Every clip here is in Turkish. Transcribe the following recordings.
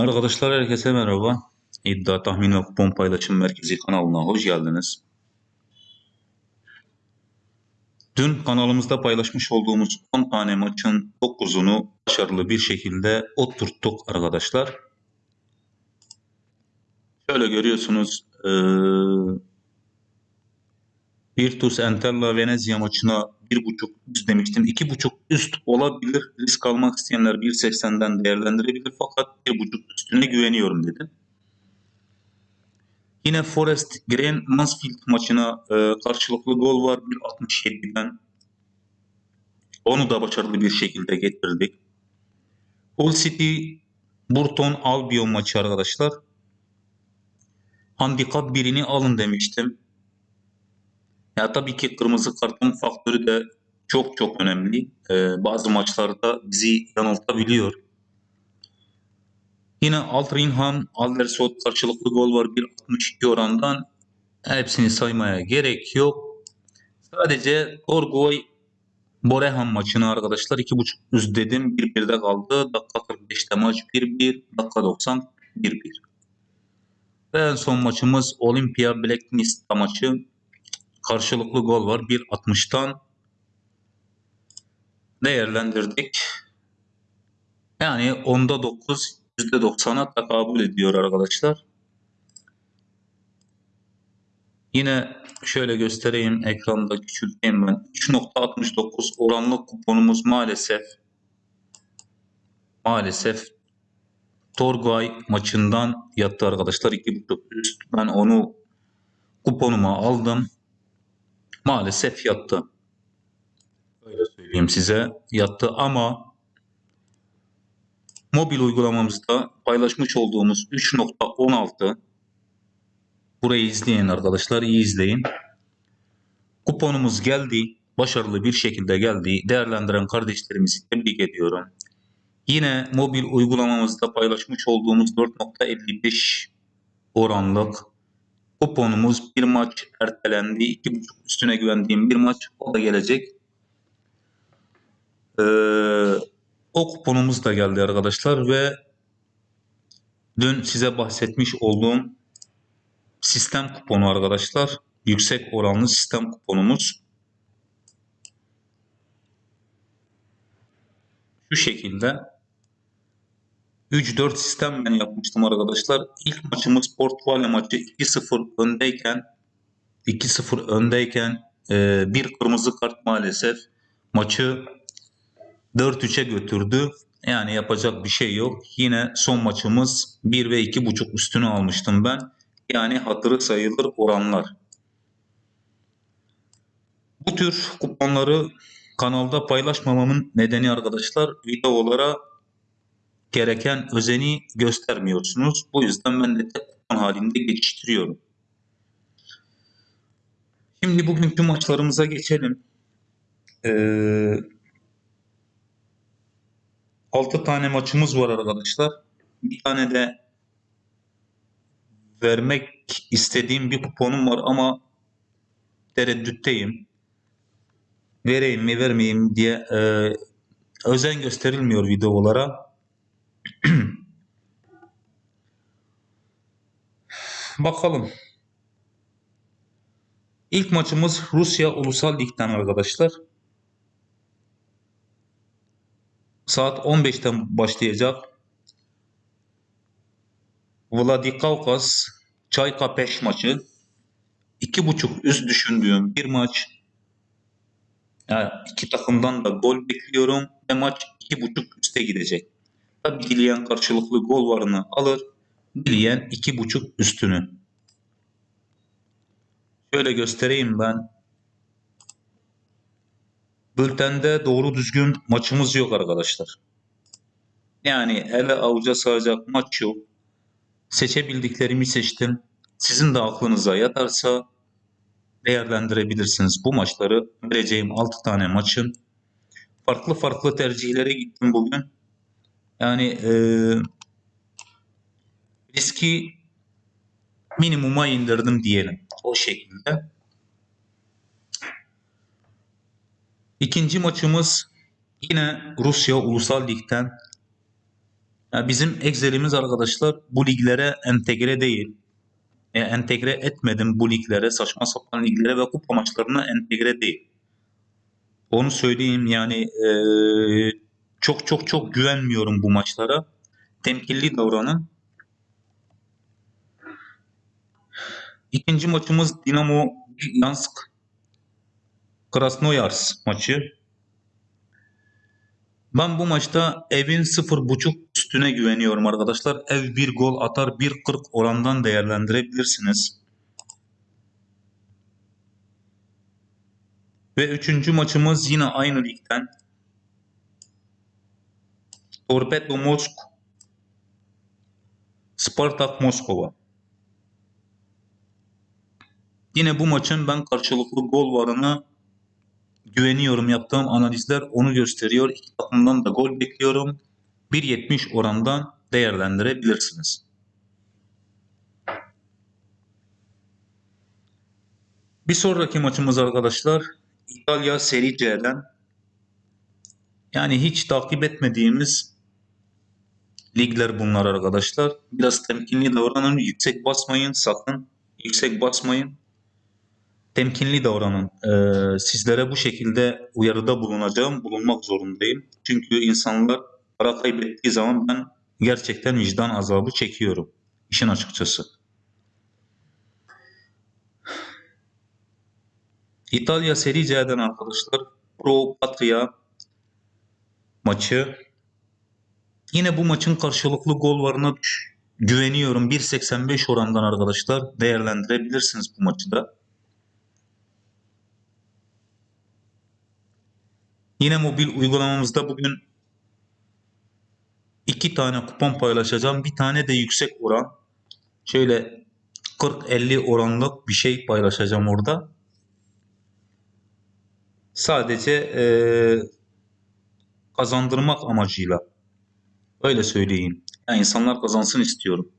Arkadaşlar herkese merhaba. İddia Tahmin ve Kupon Paylaşım Merkezi kanalına hoş geldiniz. Dün kanalımızda paylaşmış olduğumuz 10 tane maçın 9'unu başarılı bir şekilde oturttuk arkadaşlar. Şöyle görüyorsunuz eee Virtus Entella Venezia maçına 1.5 üst demiştim. 2.5 üst olabilir. Risk almak isteyenler 1.80'den değerlendirebilir fakat 1.5 üstüne güveniyorum dedim. Yine Forest Green Mansfield maçına e, karşılıklı gol var 1.67'den. Onu da başarılı bir şekilde getirdik. Hull City Burton Albion maçı arkadaşlar. Handikap birini alın demiştim. Ya tabii ki kırmızı kartın faktörü de çok çok önemli. Ee, bazı maçlarda bizi yanıltabiliyor. Yine Altringham, Aldersot karşılıklı gol var 1.62 orandan. Hepsini saymaya gerek yok. Sadece Torgoy Boreham maçını arkadaşlar 2.5 üst dedim. 1-1'de kaldı. Dakika 45'te maç 1-1. Dakika 90 1-1. Ve en son maçımız Olympia Black Mist maçı. Karşılıklı gol var. 1.60'tan değerlendirdik. Yani onda 9 %90'a tekabül ediyor arkadaşlar. Yine şöyle göstereyim ekranda küçülteyim ben. 3.69 oranlı kuponumuz maalesef maalesef Torgay maçından yattı arkadaşlar. 2.5 üst. Ben onu kuponuma aldım. Maalesef yattı. Öyle söyleyeyim size. Yattı ama mobil uygulamamızda paylaşmış olduğumuz 3.16 burayı izleyin arkadaşlar iyi izleyin. Kuponumuz geldi. Başarılı bir şekilde geldi. Değerlendiren kardeşlerimizi tebrik ediyorum. Yine mobil uygulamamızda paylaşmış olduğumuz 4.55 oranlık kuponumuz bir maç ertelendi. 2.5 üstüne güvendiğim bir maç o da gelecek. Ee, o kuponumuz da geldi arkadaşlar ve dün size bahsetmiş olduğum sistem kuponu arkadaşlar. Yüksek oranlı sistem kuponumuz. Şu şekilde 3-4 sistem ben yapmıştım arkadaşlar. İlk maçımız Portugalya maçı 2-0 öndeyken 2-0 öndeyken e, bir kırmızı kart maalesef maçı 4-3'e götürdü. Yani yapacak bir şey yok. Yine son maçımız 1 ve 2.5 üstünü almıştım ben. Yani hatırı sayılır oranlar. Bu tür kuponları kanalda paylaşmamamın nedeni arkadaşlar videolara gereken özeni göstermiyorsunuz. Bu yüzden ben de tek kupon halinde geçiştiriyorum. Şimdi bugünkü maçlarımıza geçelim. Ee, 6 tane maçımız var arkadaşlar. Bir tane de vermek istediğim bir kuponum var ama tereddütteyim. Vereyim mi vermeyeyim diye e, özen gösterilmiyor videolara. Bakalım. İlk maçımız Rusya Ulusal Lig'den arkadaşlar. Saat 15'ten başlayacak. Vladikavkaz Çayka Peş maçı. 2.5 üst düşündüğüm bir maç. Yani iki takımdan da gol bekliyorum ve maç 2.5 üste gidecek. Dileyen karşılıklı gol varını alır. Dileyen 2.5 üstünü. Şöyle göstereyim ben. Bültende doğru düzgün maçımız yok arkadaşlar. Yani ele avuca sığacak maç yok. Seçebildiklerimi seçtim. Sizin de aklınıza yatarsa değerlendirebilirsiniz. Bu maçları vereceğim 6 tane maçın farklı farklı tercihlere gittim bugün. Yani e, riski minimuma indirdim diyelim. O şekilde. İkinci maçımız yine Rusya Ulusal Lig'den Ya bizim Excel'imiz arkadaşlar bu liglere entegre değil. E, entegre etmedim bu liglere, saçma sapan liglere ve kupa maçlarına entegre değil. Onu söyleyeyim yani e, çok çok çok güvenmiyorum bu maçlara. Temkinli davranın. İkinci maçımız Dinamo Yansk Krasnoyarsk maçı. Ben bu maçta evin 0.5 üstüne güveniyorum arkadaşlar. Ev bir gol atar 1.40 orandan değerlendirebilirsiniz. Ve üçüncü maçımız yine aynı ligden. Torpedo Mosk Spartak Moskova. Yine bu maçın ben karşılıklı gol varını güveniyorum. Yaptığım analizler onu gösteriyor. İki takımdan da gol bekliyorum. 1.70 orandan değerlendirebilirsiniz. Bir sonraki maçımız arkadaşlar İtalya Serie C'den yani hiç takip etmediğimiz ligler bunlar arkadaşlar. Biraz temkinli davranın. Yüksek basmayın sakın. Yüksek basmayın. Temkinli davranın. Ee, sizlere bu şekilde uyarıda bulunacağım. Bulunmak zorundayım. Çünkü insanlar para kaybettiği zaman ben gerçekten vicdan azabı çekiyorum. İşin açıkçası. İtalya Serie C'den arkadaşlar Pro Patria maçı. Yine bu maçın karşılıklı gol varına güveniyorum. 1.85 orandan arkadaşlar değerlendirebilirsiniz bu maçı da. Yine mobil uygulamamızda bugün iki tane kupon paylaşacağım. Bir tane de yüksek oran. Şöyle 40-50 oranlık bir şey paylaşacağım orada. Sadece e, kazandırmak amacıyla. Öyle söyleyeyim. Yani insanlar kazansın istiyorum.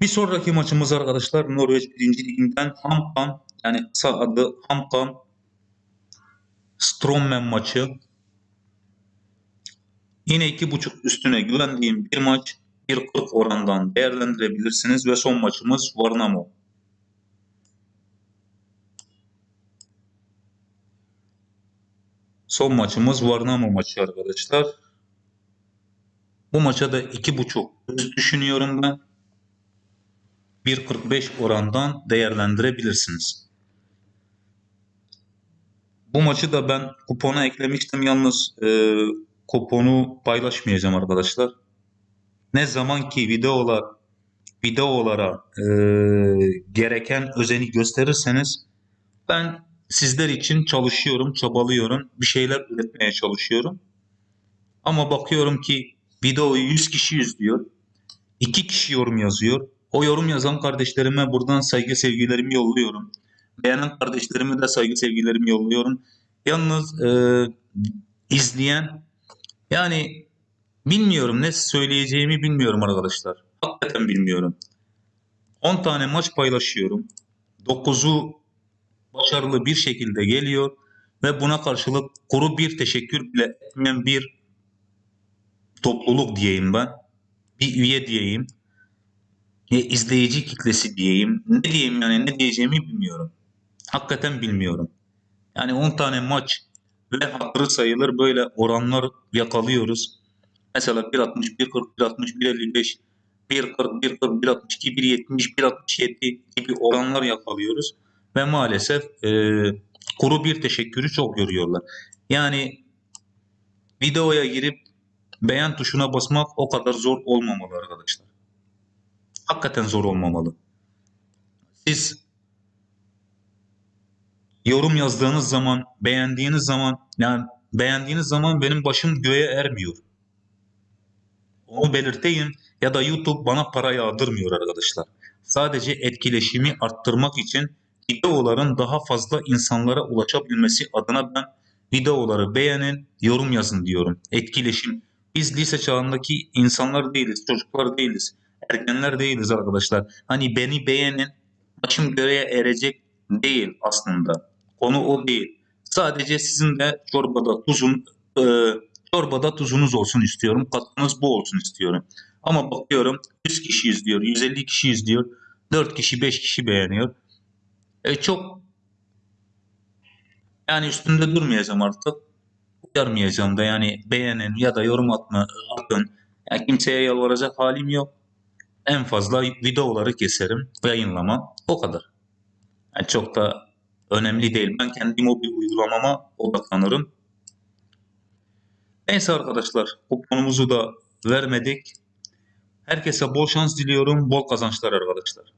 Bir sonraki maçımız arkadaşlar Norveç 1. Liginden Hamkan yani kısa adı Hamkan Strommen maçı. Yine 2.5 üstüne güvendiğim bir maç. 1.40 orandan değerlendirebilirsiniz ve son maçımız Varnamo. Son maçımız Varnamo maçı arkadaşlar. Bu maça da 2.5 üst düşünüyorum ben. 1.45 orandan değerlendirebilirsiniz. Bu maçı da ben kupona eklemiştim. Yalnız e, kuponu paylaşmayacağım arkadaşlar. Ne zaman ki videolar videolara e, gereken özeni gösterirseniz ben sizler için çalışıyorum, çabalıyorum. Bir şeyler üretmeye çalışıyorum. Ama bakıyorum ki videoyu 100 kişi izliyor. 2 kişi yorum yazıyor. O yorum yazan kardeşlerime buradan saygı sevgilerimi yolluyorum. Beğenen kardeşlerime de saygı sevgilerimi yolluyorum. Yalnız e, izleyen yani bilmiyorum ne söyleyeceğimi bilmiyorum arkadaşlar. Hakikaten bilmiyorum. 10 tane maç paylaşıyorum. 9'u başarılı bir şekilde geliyor ve buna karşılık kuru bir teşekkür bile etmeyen bir topluluk diyeyim ben. Bir üye diyeyim. Ya izleyici kitlesi diyeyim. Ne diyeyim yani ne diyeceğimi bilmiyorum. Hakikaten bilmiyorum. Yani 10 tane maç ve hatırı sayılır böyle oranlar yakalıyoruz. Mesela 1.60, 1.40, 1.60, 1.55, 1.40, 1.40, 1.62, 1.70, 1.67 gibi oranlar yakalıyoruz. Ve maalesef e, kuru bir teşekkürü çok görüyorlar. Yani videoya girip beğen tuşuna basmak o kadar zor olmamalı arkadaşlar. Hakikaten zor olmamalı. Siz yorum yazdığınız zaman, beğendiğiniz zaman, yani beğendiğiniz zaman benim başım göğe ermiyor. Onu belirteyim ya da YouTube bana para yağdırmıyor arkadaşlar. Sadece etkileşimi arttırmak için videoların daha fazla insanlara ulaşabilmesi adına ben videoları beğenin, yorum yazın diyorum. Etkileşim. Biz lise çağındaki insanlar değiliz, çocuklar değiliz, ergenler değiliz arkadaşlar. Hani beni beğenin, başım göğe erecek değil aslında. Konu o değil. Sadece sizin de çorbada tuzun, e, Çorbada tuzunuz olsun istiyorum. Katkınız bu olsun istiyorum. Ama bakıyorum 100 kişi izliyor, 150 kişi izliyor. 4 kişi 5 kişi beğeniyor. E çok yani üstünde durmayacağım artık. Uyarmayacağım da yani beğenin ya da yorum atma, atın. Yani kimseye yalvaracak halim yok. En fazla videoları keserim, yayınlamam. O kadar. Yani çok da önemli değil. Ben kendi mobil uygulamama odaklanırım. Neyse arkadaşlar, kuponumuzu da vermedik. Herkese bol şans diliyorum, bol kazançlar arkadaşlar.